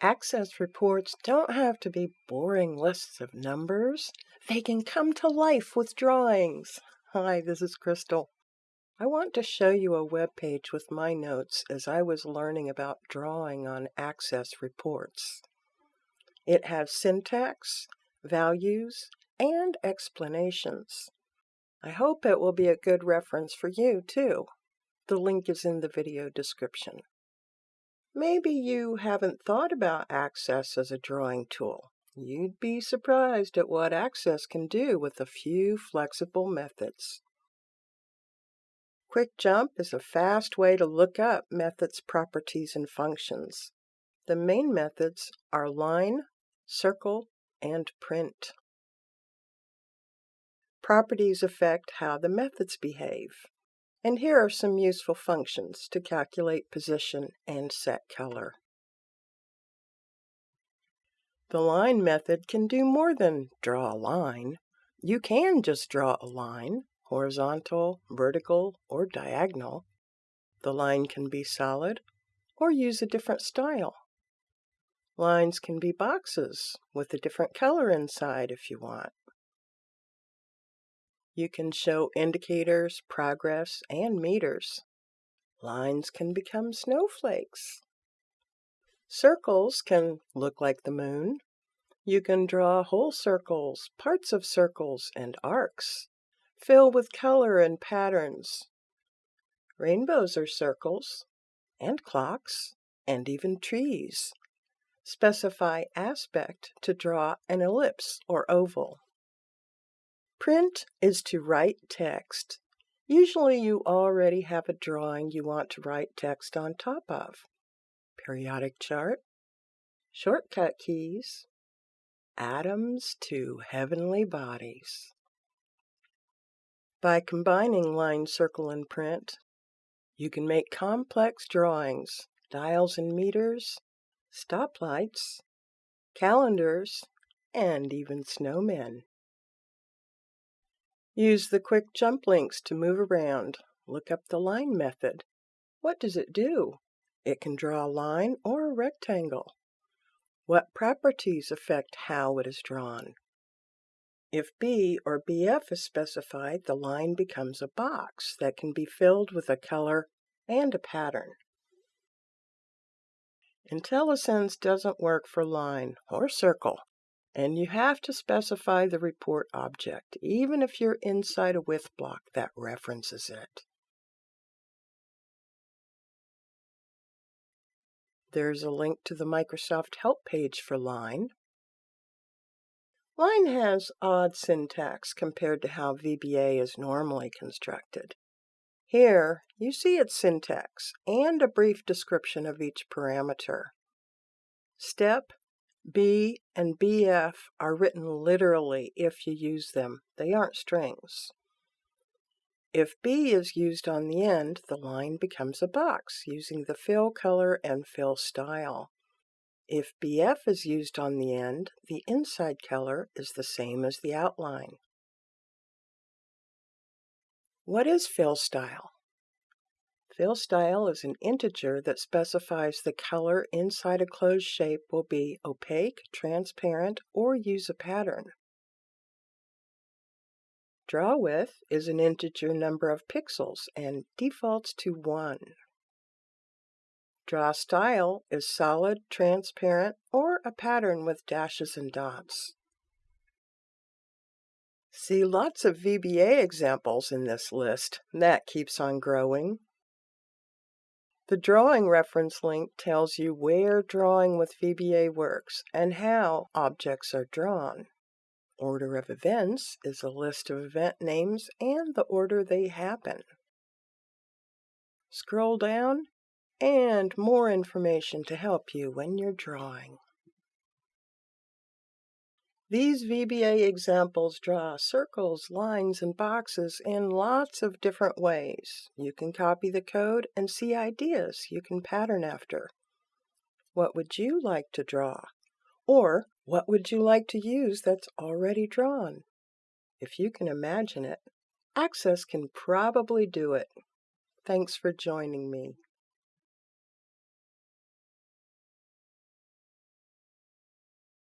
Access reports don't have to be boring lists of numbers. They can come to life with drawings. Hi, this is Crystal. I want to show you a web page with my notes as I was learning about drawing on Access reports. It has syntax, values, and explanations. I hope it will be a good reference for you too. The link is in the video description. Maybe you haven't thought about Access as a drawing tool. You'd be surprised at what Access can do with a few flexible methods. Quick Jump is a fast way to look up methods, properties, and functions. The main methods are line, circle, and print. Properties affect how the methods behave. And here are some useful functions to calculate position and set color. The line method can do more than draw a line. You can just draw a line, horizontal, vertical, or diagonal. The line can be solid or use a different style. Lines can be boxes with a different color inside if you want. You can show indicators, progress, and meters. Lines can become snowflakes. Circles can look like the moon. You can draw whole circles, parts of circles, and arcs. Fill with color and patterns. Rainbows are circles, and clocks, and even trees. Specify aspect to draw an ellipse or oval. Print is to write text. Usually you already have a drawing you want to write text on top of. Periodic chart, shortcut keys, atoms to heavenly bodies. By combining line, circle, and print, you can make complex drawings, dials and meters, stoplights, calendars, and even snowmen. Use the quick jump links to move around. Look up the line method. What does it do? It can draw a line or a rectangle. What properties affect how it is drawn? If B or BF is specified, the line becomes a box that can be filled with a color and a pattern. IntelliSense doesn't work for line or circle. And you have to specify the report object, even if you're inside a with block that references it. There's a link to the Microsoft Help page for Line. Line has odd syntax compared to how VBA is normally constructed. Here, you see its syntax and a brief description of each parameter. Step B and BF are written literally if you use them. They aren't strings. If B is used on the end, the line becomes a box using the fill color and fill style. If BF is used on the end, the inside color is the same as the outline. What is fill style? Fill style is an integer that specifies the color inside a closed shape will be opaque, transparent, or use a pattern. Draw width is an integer number of pixels and defaults to 1. Draw style is solid, transparent, or a pattern with dashes and dots. See lots of VBA examples in this list. That keeps on growing. The drawing reference link tells you where drawing with VBA works and how objects are drawn. Order of events is a list of event names and the order they happen. Scroll down and more information to help you when you're drawing. These VBA examples draw circles, lines, and boxes in lots of different ways. You can copy the code and see ideas you can pattern after. What would you like to draw? Or what would you like to use that's already drawn? If you can imagine it, Access can probably do it. Thanks for joining me.